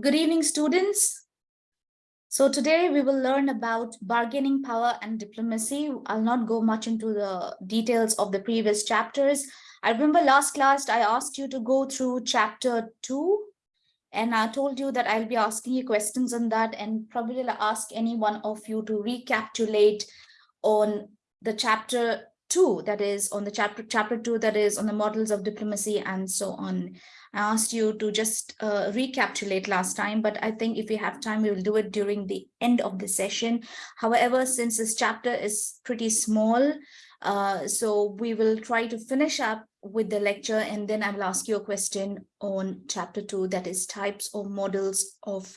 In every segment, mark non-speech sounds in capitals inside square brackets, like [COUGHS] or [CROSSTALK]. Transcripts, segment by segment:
Good evening, students. So today we will learn about bargaining power and diplomacy. I'll not go much into the details of the previous chapters. I remember last class I asked you to go through chapter two and I told you that I'll be asking you questions on that and probably I'll ask any one of you to recapitulate on the chapter two that is on the chapter chapter two that is on the models of diplomacy and so on I asked you to just uh, recapitulate last time, but I think if we have time, we will do it during the end of the session. However, since this chapter is pretty small, uh, so we will try to finish up with the lecture and then I will ask you a question on chapter two, that is types or models of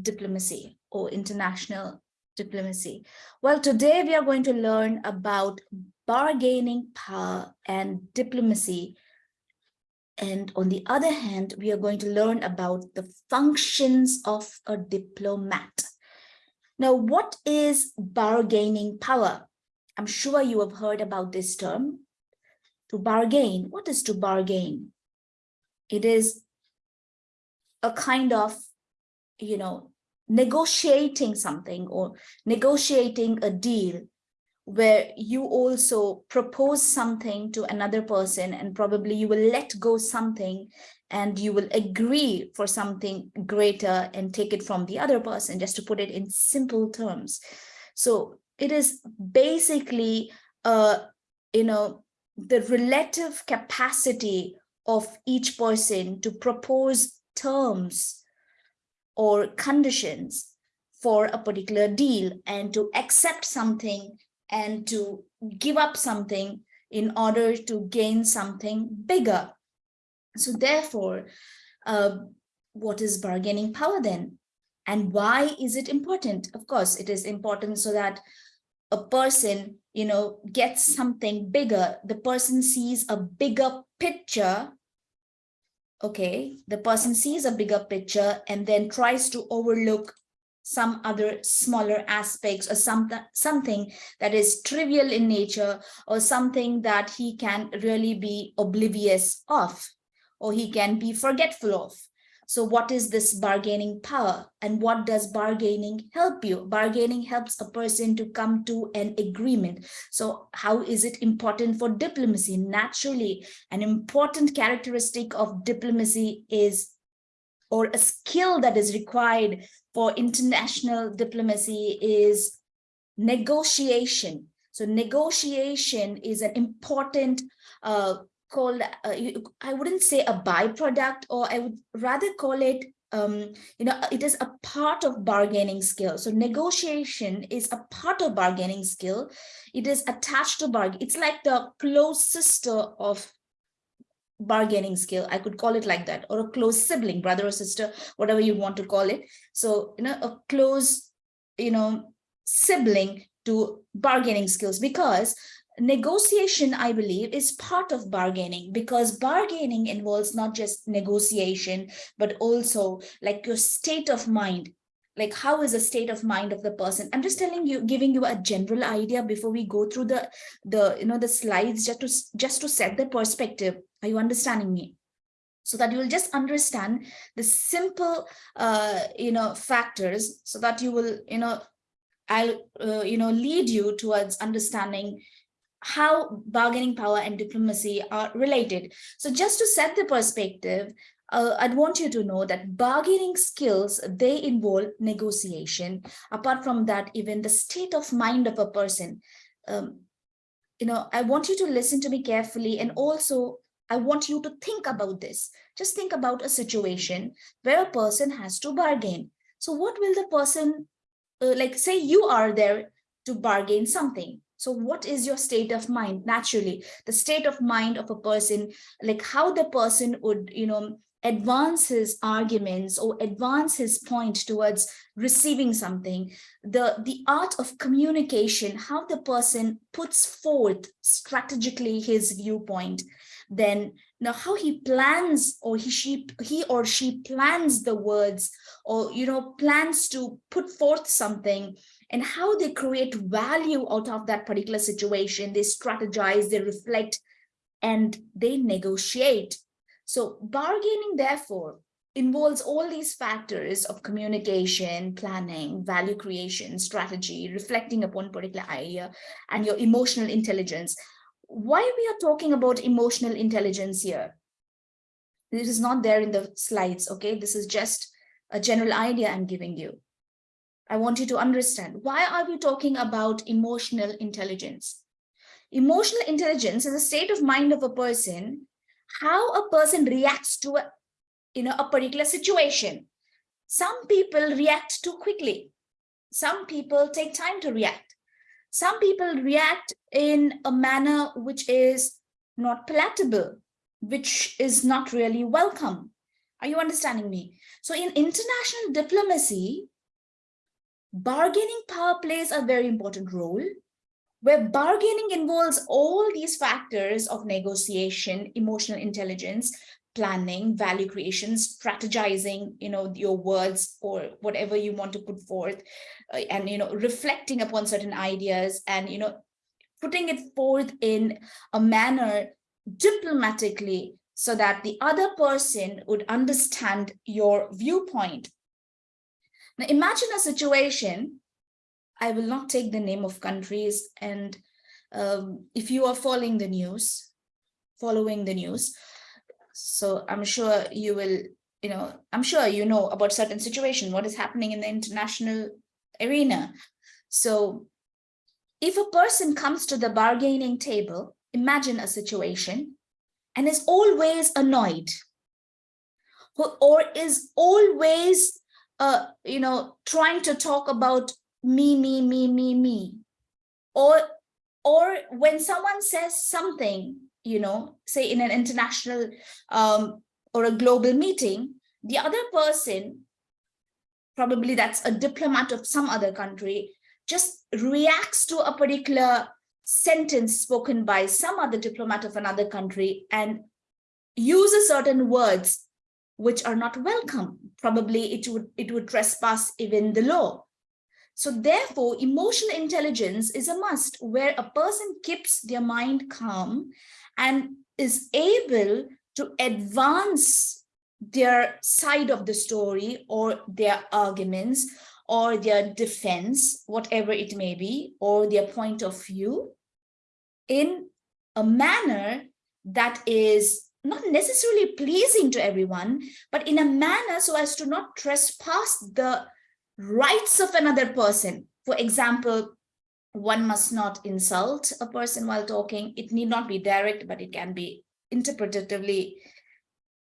diplomacy or international diplomacy. Well, today we are going to learn about bargaining power and diplomacy and on the other hand, we are going to learn about the functions of a diplomat. Now, what is bargaining power? I'm sure you have heard about this term. To bargain, what is to bargain? It is a kind of, you know, negotiating something or negotiating a deal where you also propose something to another person and probably you will let go something and you will agree for something greater and take it from the other person just to put it in simple terms. So it is basically uh you know the relative capacity of each person to propose terms or conditions for a particular deal and to accept something and to give up something in order to gain something bigger. So therefore, uh, what is bargaining power then? And why is it important? Of course, it is important so that a person, you know, gets something bigger. The person sees a bigger picture. Okay, the person sees a bigger picture and then tries to overlook some other smaller aspects or some, something that is trivial in nature or something that he can really be oblivious of or he can be forgetful of. So what is this bargaining power and what does bargaining help you? Bargaining helps a person to come to an agreement. So how is it important for diplomacy? Naturally, an important characteristic of diplomacy is or a skill that is required for international diplomacy is negotiation. So negotiation is an important uh, called, uh, I wouldn't say a byproduct, or I would rather call it, um, you know, it is a part of bargaining skill. So negotiation is a part of bargaining skill. It is attached to bargain. It's like the close sister of bargaining skill i could call it like that or a close sibling brother or sister whatever you want to call it. So you know a close you know sibling to bargaining skills because negotiation i believe is part of bargaining because bargaining involves not just negotiation but also like your state of mind like how is the state of mind of the person? I'm just telling you giving you a general idea before we go through the the you know the slides just to just to set the perspective. Are you understanding me? So that you will just understand the simple uh you know factors so that you will you know i'll uh, you know lead you towards understanding how bargaining power and diplomacy are related. So just to set the perspective uh, I'd want you to know that bargaining skills, they involve negotiation. Apart from that, even the state of mind of a person. Um, you know, I want you to listen to me carefully and also I want you to think about this. Just think about a situation where a person has to bargain. So what will the person, uh, like say you are there to bargain something. So what is your state of mind? Naturally, the state of mind of a person, like how the person would, you know, advance his arguments or advance his point towards receiving something the the art of communication how the person puts forth strategically his viewpoint then now how he plans or he she he or she plans the words or you know plans to put forth something and how they create value out of that particular situation they strategize they reflect and they negotiate. So bargaining, therefore, involves all these factors of communication, planning, value creation, strategy, reflecting upon particular idea, and your emotional intelligence. Why we are talking about emotional intelligence here? This is not there in the slides, okay? This is just a general idea I'm giving you. I want you to understand, why are we talking about emotional intelligence? Emotional intelligence is a state of mind of a person, how a person reacts to a, you know, a particular situation. Some people react too quickly. Some people take time to react. Some people react in a manner which is not palatable, which is not really welcome. Are you understanding me? So in international diplomacy, bargaining power plays a very important role where bargaining involves all these factors of negotiation, emotional intelligence, planning, value creation, strategizing, you know, your words or whatever you want to put forth uh, and, you know, reflecting upon certain ideas and, you know, putting it forth in a manner diplomatically so that the other person would understand your viewpoint. Now imagine a situation I will not take the name of countries. And um, if you are following the news, following the news, so I'm sure you will, you know, I'm sure you know about certain situation, what is happening in the international arena. So if a person comes to the bargaining table, imagine a situation and is always annoyed or is always, uh, you know, trying to talk about me, me, me, me, me. Or, or when someone says something, you know, say in an international um, or a global meeting, the other person, probably that's a diplomat of some other country, just reacts to a particular sentence spoken by some other diplomat of another country and uses certain words which are not welcome. Probably it would it would trespass even the law. So therefore, emotional intelligence is a must where a person keeps their mind calm and is able to advance their side of the story or their arguments or their defense, whatever it may be, or their point of view in a manner that is not necessarily pleasing to everyone, but in a manner so as to not trespass the rights of another person. For example, one must not insult a person while talking. It need not be direct, but it can be interpretatively,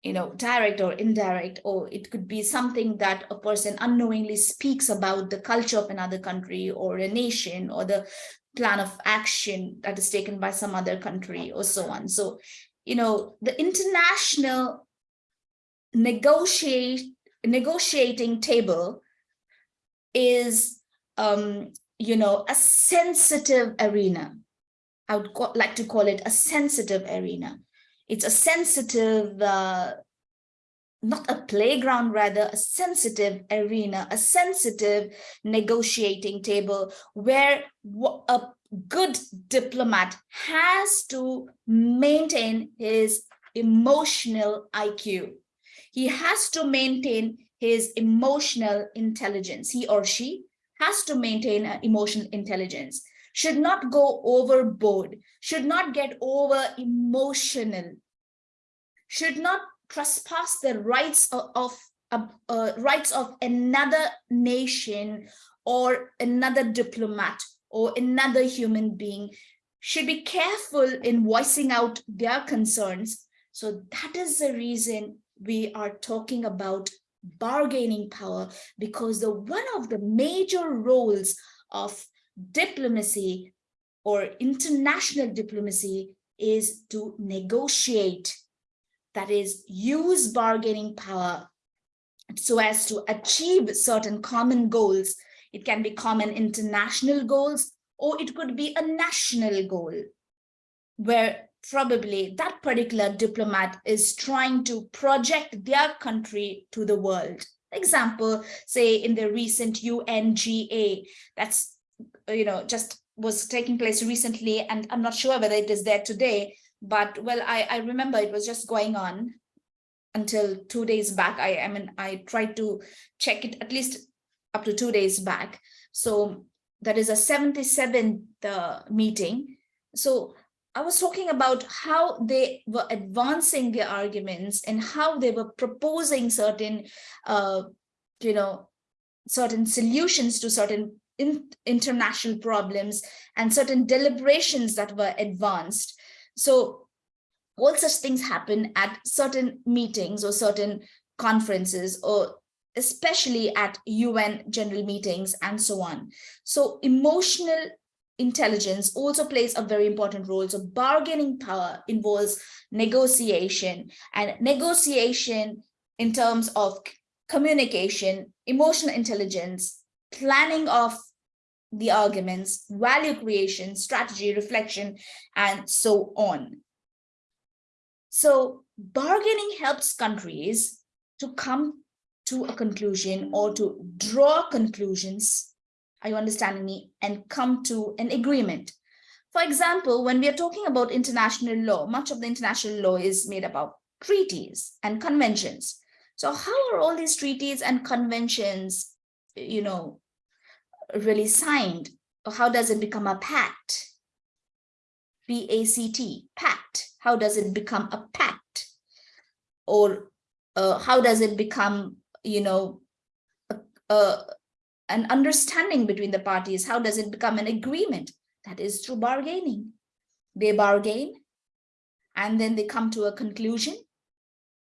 you know, direct or indirect, or it could be something that a person unknowingly speaks about the culture of another country or a nation or the plan of action that is taken by some other country or so on. So, you know, the international negotiate negotiating table is, um, you know, a sensitive arena. I would like to call it a sensitive arena. It's a sensitive, uh, not a playground, rather a sensitive arena, a sensitive negotiating table where a good diplomat has to maintain his emotional IQ. He has to maintain his emotional intelligence. He or she has to maintain emotional intelligence, should not go overboard, should not get over emotional, should not trespass the rights of, of uh, uh, rights of another nation or another diplomat or another human being should be careful in voicing out their concerns. So that is the reason we are talking about bargaining power because the one of the major roles of diplomacy or international diplomacy is to negotiate that is use bargaining power so as to achieve certain common goals. It can be common international goals or it could be a national goal where probably that particular diplomat is trying to project their country to the world. Example, say in the recent UNGA, that's, you know, just was taking place recently, and I'm not sure whether it is there today, but well, I, I remember it was just going on until two days back. I, I mean, I tried to check it at least up to two days back. So that is a 77th uh, meeting. So I was talking about how they were advancing their arguments and how they were proposing certain, uh, you know, certain solutions to certain in, international problems and certain deliberations that were advanced. So all such things happen at certain meetings or certain conferences or especially at UN general meetings and so on. So emotional intelligence also plays a very important role. So bargaining power involves negotiation and negotiation in terms of communication, emotional intelligence, planning of the arguments, value creation, strategy, reflection, and so on. So bargaining helps countries to come to a conclusion or to draw conclusions are you understanding me? And come to an agreement. For example, when we are talking about international law, much of the international law is made about treaties and conventions. So how are all these treaties and conventions, you know, really signed? Or how does it become a pact? P-A-C-T, pact. How does it become a pact? Or uh, how does it become, you know, a, a, an understanding between the parties. How does it become an agreement? That is through bargaining. They bargain and then they come to a conclusion.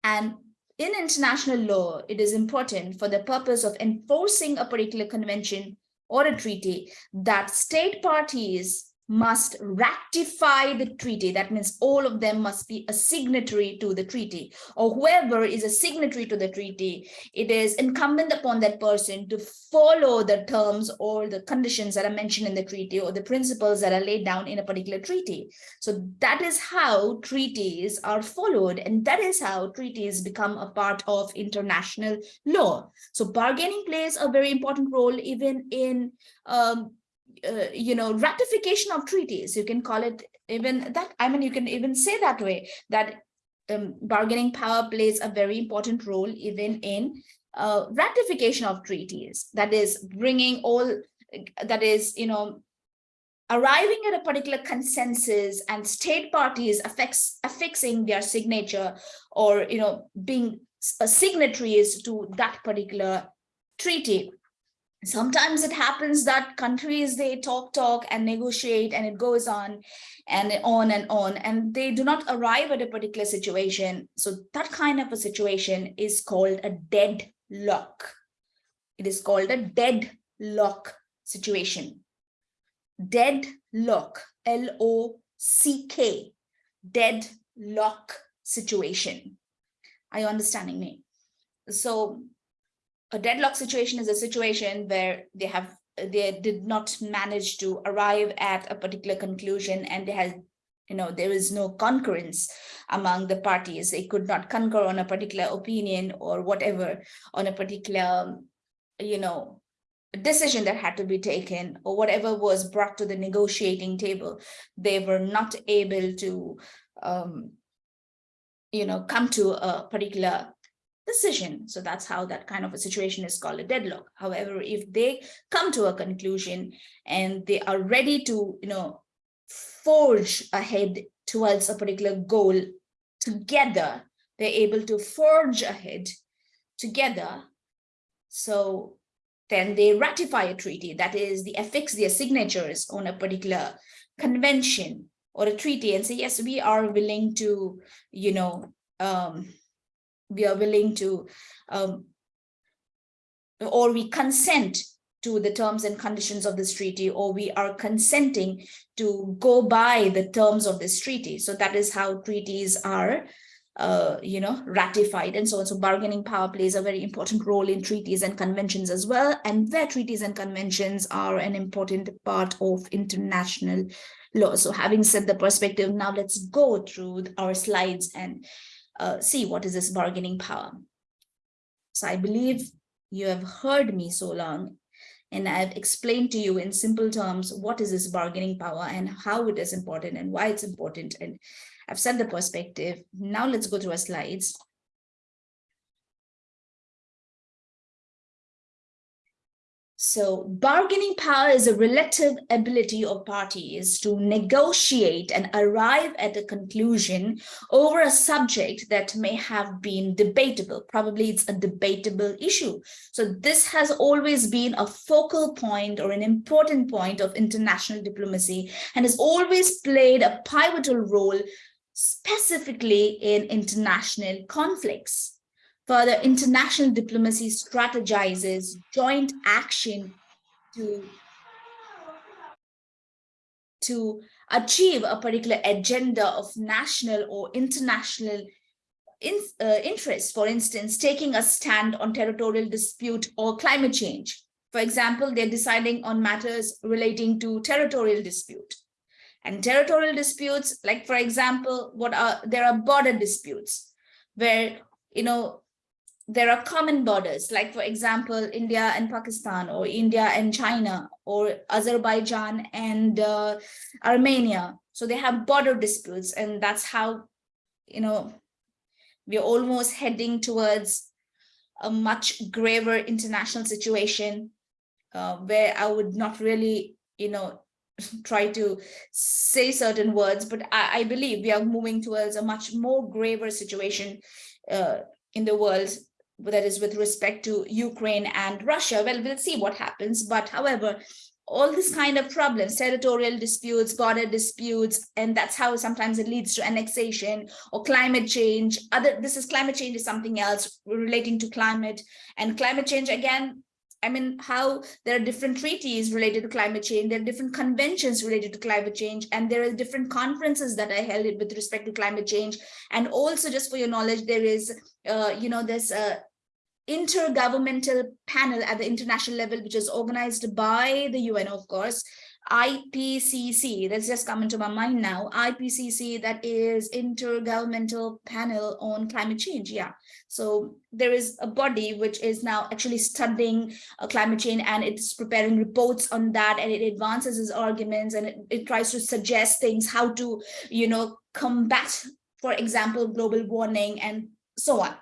And in international law, it is important for the purpose of enforcing a particular convention or a treaty that state parties must ratify the treaty. That means all of them must be a signatory to the treaty or whoever is a signatory to the treaty. It is incumbent upon that person to follow the terms or the conditions that are mentioned in the treaty or the principles that are laid down in a particular treaty. So that is how treaties are followed and that is how treaties become a part of international law. So bargaining plays a very important role even in um, uh, you know, ratification of treaties. You can call it even that. I mean, you can even say that way that um, bargaining power plays a very important role even in uh, ratification of treaties. That is bringing all, that is, you know, arriving at a particular consensus and state parties affects, affixing their signature or, you know, being signatories to that particular treaty sometimes it happens that countries they talk talk and negotiate and it goes on and on and on and they do not arrive at a particular situation. So that kind of a situation is called a deadlock. It is called a deadlock situation. Deadlock l-o-c-k deadlock situation. Are you understanding me? So a deadlock situation is a situation where they have they did not manage to arrive at a particular conclusion and they had you know there is no concurrence among the parties. They could not concur on a particular opinion or whatever on a particular you know decision that had to be taken or whatever was brought to the negotiating table. They were not able to um you know come to a particular decision. So that's how that kind of a situation is called a deadlock. However, if they come to a conclusion and they are ready to, you know, forge ahead towards a particular goal together, they're able to forge ahead together. So then they ratify a treaty, that is, they affix their signatures on a particular convention or a treaty and say, yes, we are willing to, you know, um, we are willing to, um, or we consent to the terms and conditions of this treaty, or we are consenting to go by the terms of this treaty. So that is how treaties are, uh, you know, ratified and so on. So bargaining power plays a very important role in treaties and conventions as well. And where treaties and conventions are an important part of international law. So having set the perspective, now let's go through our slides and uh, see what is this bargaining power. So I believe you have heard me so long And I've explained to you in simple terms, what is this bargaining power and how it is important and why it's important. And I've set the perspective. Now let's go to our slides. So bargaining power is a relative ability of parties to negotiate and arrive at a conclusion over a subject that may have been debatable. Probably it's a debatable issue. So this has always been a focal point or an important point of international diplomacy and has always played a pivotal role specifically in international conflicts. Further, international diplomacy strategizes joint action to, to achieve a particular agenda of national or international in, uh, interest, for instance, taking a stand on territorial dispute or climate change. For example, they're deciding on matters relating to territorial dispute. And territorial disputes, like for example, what are there are border disputes where you know there are common borders, like for example, India and Pakistan or India and China or Azerbaijan and uh, Armenia. So they have border disputes and that's how, you know, we're almost heading towards a much graver international situation uh, where I would not really, you know, [LAUGHS] try to say certain words, but I, I, believe we are moving towards a much more graver situation uh, in the world that is with respect to Ukraine and Russia. Well, we'll see what happens. But however, all this kind of problems, territorial disputes, border disputes, and that's how sometimes it leads to annexation or climate change. Other This is climate change is something else relating to climate and climate change again, I mean, how there are different treaties related to climate change, there are different conventions related to climate change, and there are different conferences that are held with respect to climate change. And also just for your knowledge, there is, uh, you know, this uh, intergovernmental panel at the international level, which is organized by the UN, of course, IPCC, that's just come into my mind now, IPCC, that is Intergovernmental Panel on Climate Change, yeah. So there is a body which is now actually studying uh, climate change and it's preparing reports on that and it advances its arguments and it, it tries to suggest things, how to, you know, combat, for example, global warming and so on.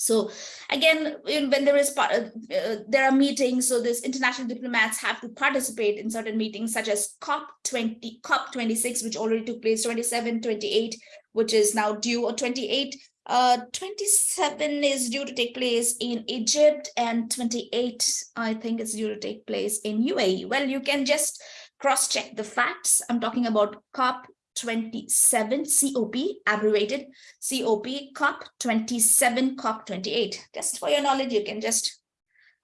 So again, when there is uh, uh, there are meetings, so this international diplomats have to participate in certain meetings such as COP20, COP26, which already took place 27, 28, which is now due or 28. Uh, 27 is due to take place in Egypt and 28, I think it's due to take place in UAE. Well, you can just cross check the facts. I'm talking about COP 27 COP, abbreviated COP, COP 27, COP 28. Just for your knowledge, you can just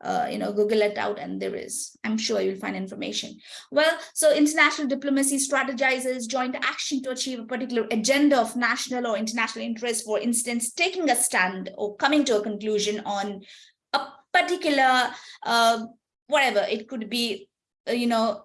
uh, you know, Google it out and there is, I'm sure you'll find information. Well, so international diplomacy strategizes joint action to achieve a particular agenda of national or international interest, for instance, taking a stand or coming to a conclusion on a particular, uh, whatever, it could be, uh, you know,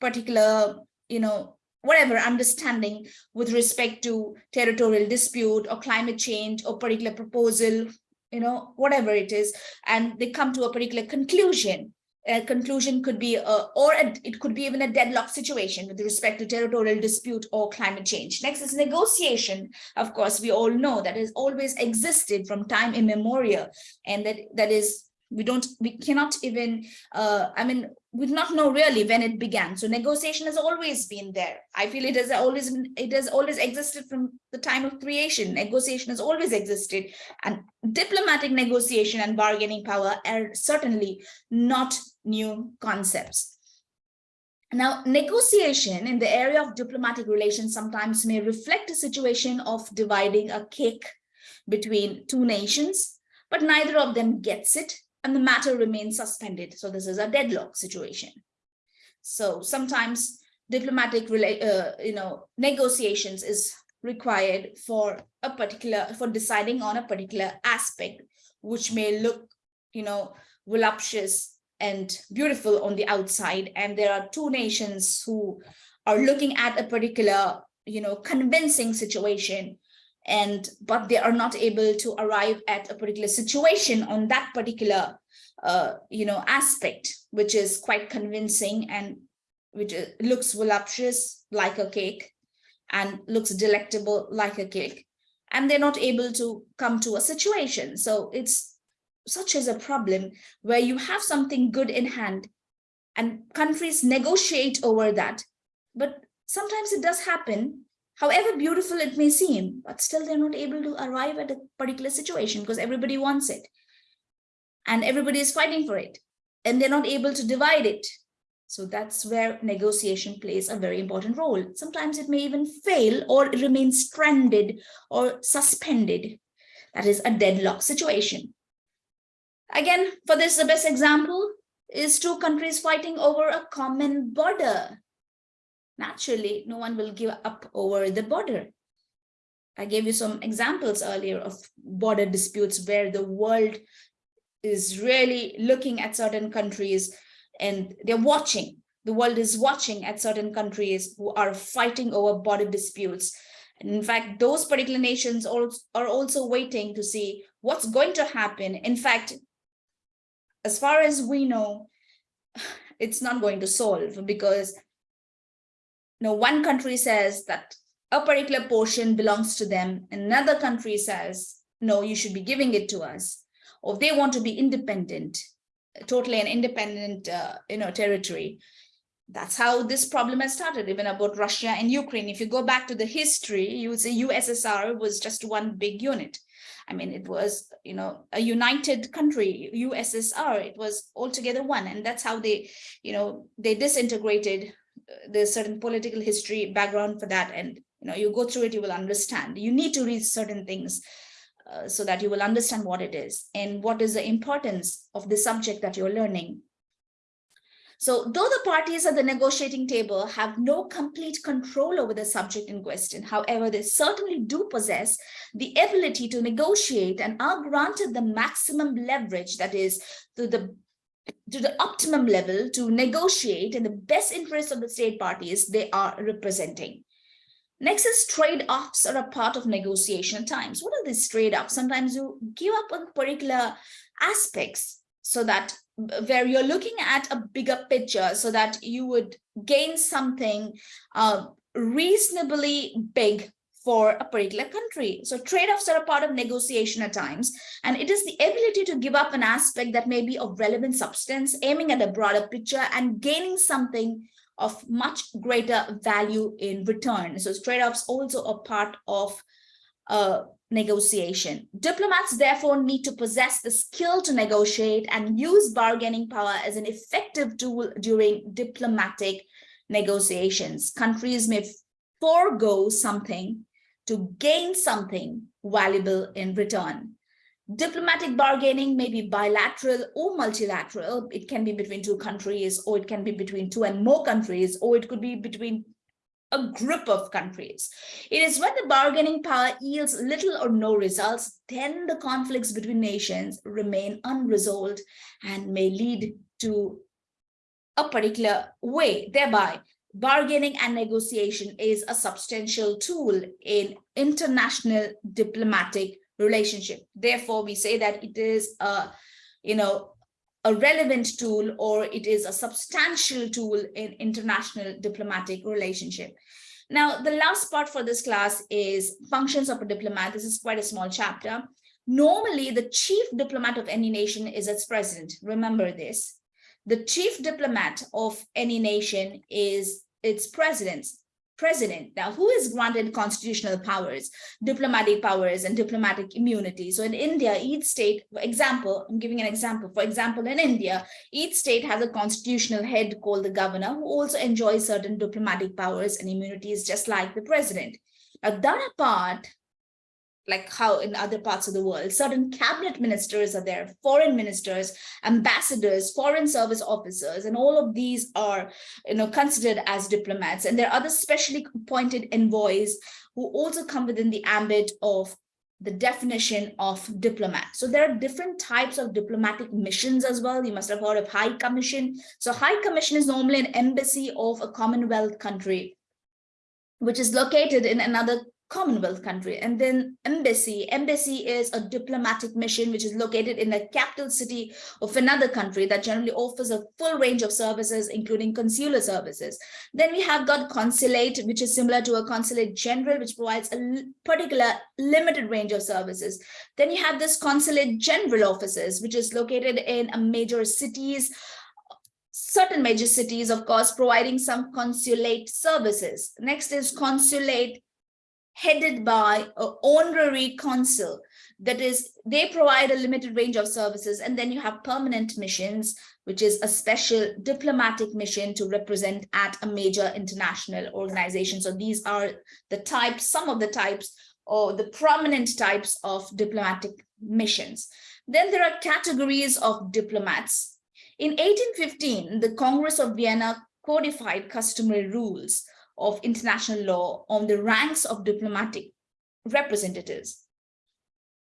particular, you know, whatever understanding with respect to territorial dispute or climate change or particular proposal, you know, whatever it is, and they come to a particular conclusion. A conclusion could be, a, or a, it could be even a deadlock situation with respect to territorial dispute or climate change. Next is negotiation. Of course, we all know that has always existed from time immemorial, and that that is we don't we cannot even uh, i mean we do not know really when it began. So negotiation has always been there. I feel it has always it has always existed from the time of creation. Negotiation has always existed and diplomatic negotiation and bargaining power are certainly not new concepts. Now, negotiation in the area of diplomatic relations sometimes may reflect a situation of dividing a cake between two nations, but neither of them gets it and the matter remains suspended. So this is a deadlock situation. So sometimes diplomatic uh, you know, negotiations is required for a particular, for deciding on a particular aspect, which may look, you know, voluptuous and beautiful on the outside. And there are two nations who are looking at a particular, you know, convincing situation and but they are not able to arrive at a particular situation on that particular uh, you know, aspect, which is quite convincing and which looks voluptuous like a cake and looks delectable like a cake. And they're not able to come to a situation. So it's such as a problem where you have something good in hand and countries negotiate over that. But sometimes it does happen, however beautiful it may seem, but still they're not able to arrive at a particular situation because everybody wants it and everybody is fighting for it and they're not able to divide it. So that's where negotiation plays a very important role. Sometimes it may even fail or remain stranded or suspended. That is a deadlock situation. Again, for this, the best example is two countries fighting over a common border. Naturally, no one will give up over the border. I gave you some examples earlier of border disputes where the world is really looking at certain countries and they're watching. The world is watching at certain countries who are fighting over border disputes. And in fact, those particular nations are also waiting to see what's going to happen. In fact, as far as we know, [SIGHS] it's not going to solve because know, one country says that a particular portion belongs to them. Another country says, no, you should be giving it to us or they want to be independent, totally an independent, uh, you know, territory. That's how this problem has started, even about Russia and Ukraine. If you go back to the history, you would say USSR was just one big unit. I mean, it was, you know, a united country, USSR, it was altogether one. And that's how they, you know, they disintegrated uh, the certain political history background for that. And, you know, you go through it, you will understand. You need to read certain things uh, so that you will understand what it is and what is the importance of the subject that you're learning. So though the parties at the negotiating table have no complete control over the subject in question, however, they certainly do possess the ability to negotiate and are granted the maximum leverage that is to the to the optimum level to negotiate in the best interest of the state parties they are representing. Next is trade-offs are a part of negotiation times. What are these trade-offs? Sometimes you give up on particular aspects so that where you're looking at a bigger picture so that you would gain something uh, reasonably big for a particular country. So trade-offs are a part of negotiation at times, and it is the ability to give up an aspect that may be of relevant substance, aiming at a broader picture and gaining something of much greater value in return. So trade-offs also a part of uh, negotiation. Diplomats therefore need to possess the skill to negotiate and use bargaining power as an effective tool during diplomatic negotiations. Countries may forego something to gain something valuable in return. Diplomatic bargaining may be bilateral or multilateral. It can be between two countries, or it can be between two and more countries, or it could be between a group of countries. It is when the bargaining power yields little or no results, then the conflicts between nations remain unresolved and may lead to a particular way, thereby bargaining and negotiation is a substantial tool in international diplomatic relationship. Therefore, we say that it is a, you know, a relevant tool or it is a substantial tool in international diplomatic relationship. Now, the last part for this class is functions of a diplomat. This is quite a small chapter. Normally, the chief diplomat of any nation is its president. Remember this. The chief diplomat of any nation is its president president. Now, who is granted constitutional powers, diplomatic powers and diplomatic immunity? So in India, each state, for example, I'm giving an example. For example, in India, each state has a constitutional head called the governor who also enjoys certain diplomatic powers and immunities just like the president. Now that apart, like how in other parts of the world, certain cabinet ministers are there, foreign ministers, ambassadors, foreign service officers, and all of these are you know, considered as diplomats. And there are other specially appointed envoys who also come within the ambit of the definition of diplomat. So there are different types of diplomatic missions as well. You must have heard of High Commission. So High Commission is normally an embassy of a Commonwealth country, which is located in another Commonwealth country. And then embassy. Embassy is a diplomatic mission which is located in the capital city of another country that generally offers a full range of services, including consular services. Then we have got consulate, which is similar to a consulate general, which provides a particular limited range of services. Then you have this consulate general offices, which is located in a major cities, certain major cities, of course, providing some consulate services. Next is consulate headed by an honorary consul. That is, they provide a limited range of services. And then you have permanent missions, which is a special diplomatic mission to represent at a major international organization. So these are the types, some of the types or the prominent types of diplomatic missions. Then there are categories of diplomats. In 1815, the Congress of Vienna codified customary rules of international law on the ranks of diplomatic representatives.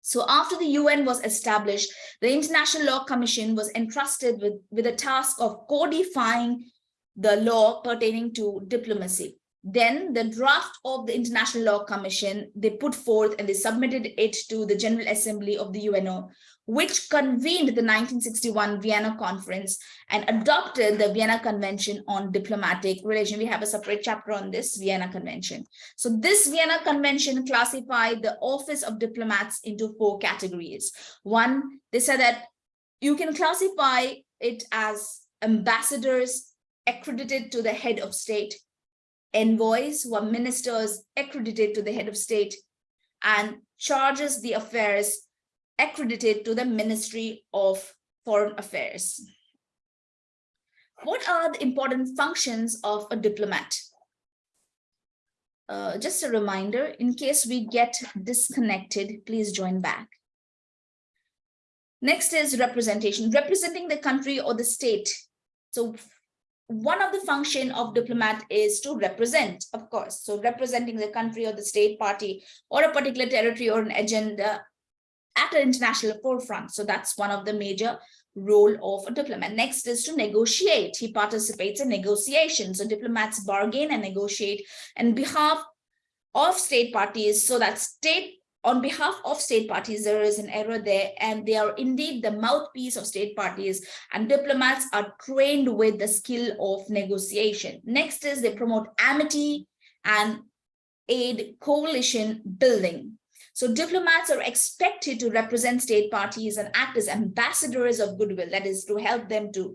So after the UN was established, the International Law Commission was entrusted with, with the task of codifying the law pertaining to diplomacy. Then the draft of the International Law Commission, they put forth and they submitted it to the General Assembly of the UNO, which convened the 1961 Vienna Conference and adopted the Vienna Convention on Diplomatic Relation. We have a separate chapter on this Vienna Convention. So this Vienna Convention classified the office of diplomats into four categories. One, they said that you can classify it as ambassadors accredited to the head of state, envoys who are ministers accredited to the head of state, and chargés d'affaires accredited to the Ministry of Foreign Affairs. What are the important functions of a diplomat? Uh, just a reminder, in case we get disconnected, please join back. Next is representation, representing the country or the state. So one of the function of diplomat is to represent, of course. So representing the country or the state party or a particular territory or an agenda at an international forefront. So that's one of the major role of a diplomat. Next is to negotiate. He participates in negotiations. So diplomats bargain and negotiate on behalf of state parties so that state on behalf of state parties, there is an error there, and they are indeed the mouthpiece of state parties, and diplomats are trained with the skill of negotiation. Next is they promote amity and aid coalition building. So diplomats are expected to represent state parties and act as ambassadors of goodwill, that is to help them to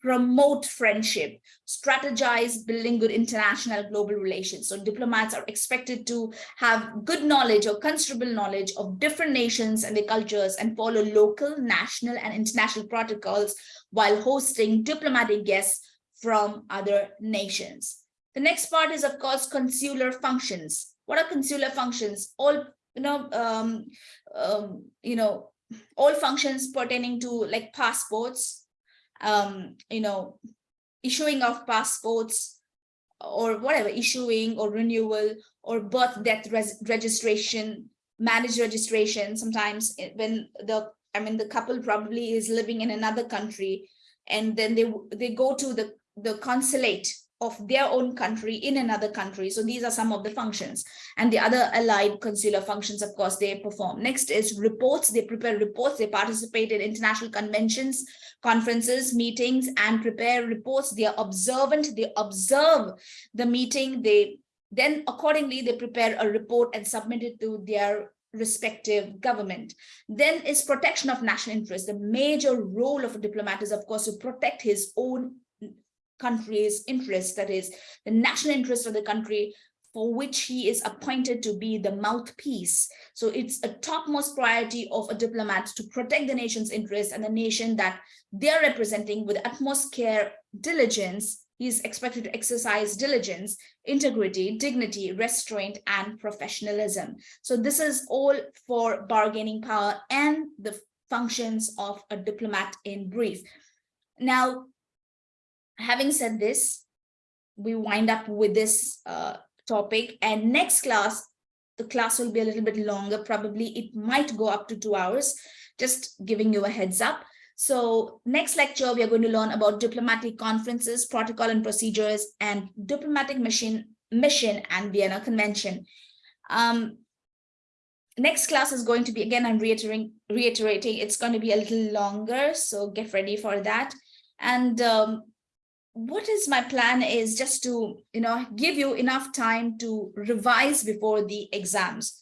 promote friendship, strategize building good international global relations. So diplomats are expected to have good knowledge or considerable knowledge of different nations and their cultures and follow local, national, and international protocols while hosting diplomatic guests from other nations. The next part is, of course, consular functions. What are consular functions? All you know, um, um, you know, all functions pertaining to like passports, um, you know, issuing of passports or whatever, issuing or renewal or birth death registration, marriage registration. Sometimes when the, I mean, the couple probably is living in another country and then they, they go to the, the consulate of their own country in another country. So these are some of the functions and the other allied consular functions, of course, they perform. Next is reports. They prepare reports. They participate in international conventions, conferences, meetings, and prepare reports. They are observant. They observe the meeting. They then accordingly, they prepare a report and submit it to their respective government. Then is protection of national interest. The major role of a diplomat is, of course, to protect his own country's interest, that is the national interest of the country for which he is appointed to be the mouthpiece. So it's a topmost priority of a diplomat to protect the nation's interest and the nation that they're representing with utmost care, diligence, he is expected to exercise diligence, integrity, dignity, restraint, and professionalism. So this is all for bargaining power and the functions of a diplomat in brief. Now, having said this, we wind up with this uh, topic and next class, the class will be a little bit longer. Probably it might go up to two hours, just giving you a heads up. So next lecture, we are going to learn about diplomatic conferences, protocol and procedures, and diplomatic mission, mission and Vienna Convention. Um, next class is going to be, again, I'm reiterating, reiterating, it's going to be a little longer, so get ready for that. And um, what is my plan is just to, you know, give you enough time to revise before the exams.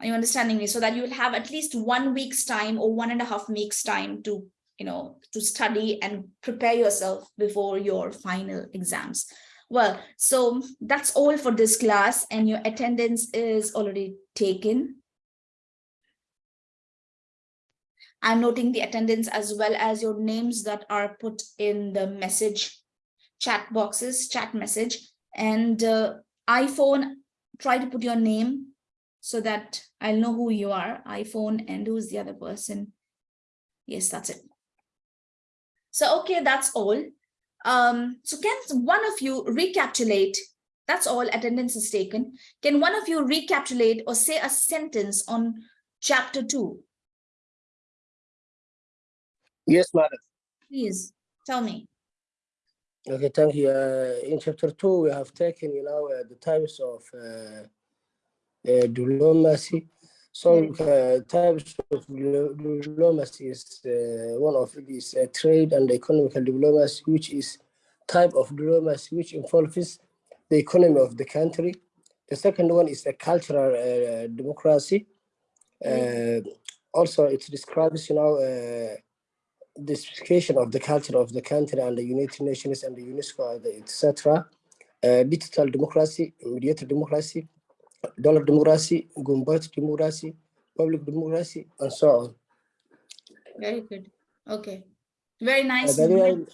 Are you understanding me? So that you will have at least one week's time or one and a half weeks time to, you know, to study and prepare yourself before your final exams. Well, so that's all for this class and your attendance is already taken. I'm noting the attendance as well as your names that are put in the message chat boxes, chat message and uh, iPhone, try to put your name so that I'll know who you are, iPhone and who's the other person. Yes, that's it. So, okay, that's all. Um, so can one of you recapitulate, that's all attendance is taken. Can one of you recapitulate or say a sentence on chapter two? Yes, madam. Please tell me. Okay, thank you. Uh, in chapter two, we have taken, you know, uh, the types of uh, uh, diplomacy. So uh, types of diplomacy is uh, one of these uh, trade and economical diplomacy, which is type of diplomacy which involves the economy of the country. The second one is a cultural uh, democracy. Uh, also, it describes, you know, uh, the specification of the culture of the country and the United Nations and the UNESCO, etc. Uh, digital democracy, mediated democracy, dollar democracy, gunboat democracy, public democracy, and so on. Very good. Okay. Very Uh, nice. way,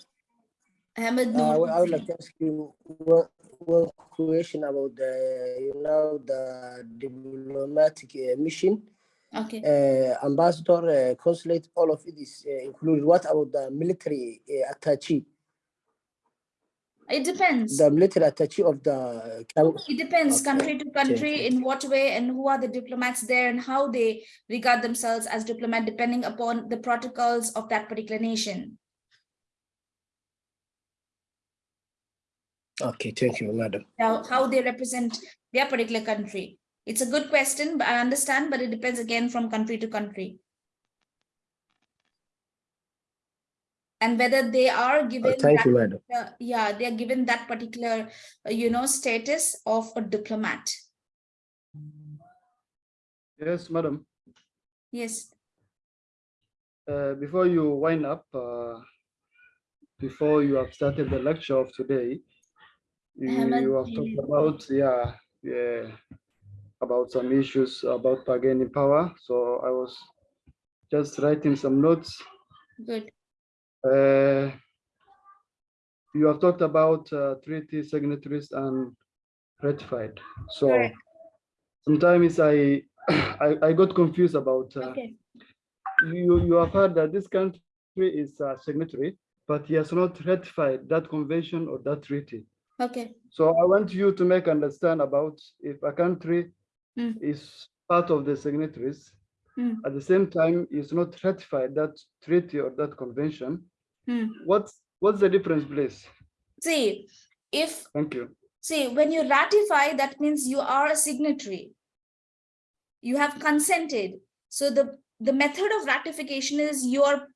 Ahmed uh, I would- I would like to ask you one, one question about the, you know, the diplomatic uh, mission. Okay. Uh, ambassador, uh, consulate, all of it is uh, included. What about the military uh, attaché? It depends. The military attaché of the It depends Okay, country to country in what way and who are the diplomats there and how they regard themselves as diplomat depending upon the protocols of that particular nation. Okay, thank you, madam. Now, how they represent their particular country. It's a good question, but I understand, but it depends again from country to country. And whether they are Uh, given thank that you, madam. uh, yeah, they're given that particular, uh, you know, status of a diplomat. Yes, madam. Yes, Uh, before you wind up, uh, before you have started the lecture of today, you, you have talked about, yeah, yeah, about some issues about bargaining power. So I was just writing some notes. good. Uh, you have talked about uh, treaty signatories and ratified. So Correct. sometimes I, [COUGHS] I, I got confused about uh, Okay, you, you have heard that this country is a signatory, but he has not ratified that convention or that treaty. okay, So I want you to make understand about if a country Mm. is part of the signatories, Mm. at the same time is not ratified that treaty or that convention, Hmm. what's, what's the difference, please? See, if Thank you. See, when you ratify, that means you are a signatory. You have consented. So the, the method of ratification is you're,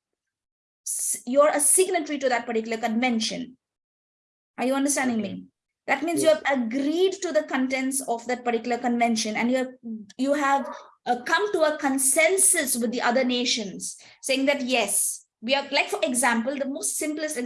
you're a signatory to that particular convention. Are you understanding Okay. me? That means you have agreed to the contents of that particular convention and you have, you have uh, come to a consensus with the other nations saying that, yes, we are like, for example, the most simplest example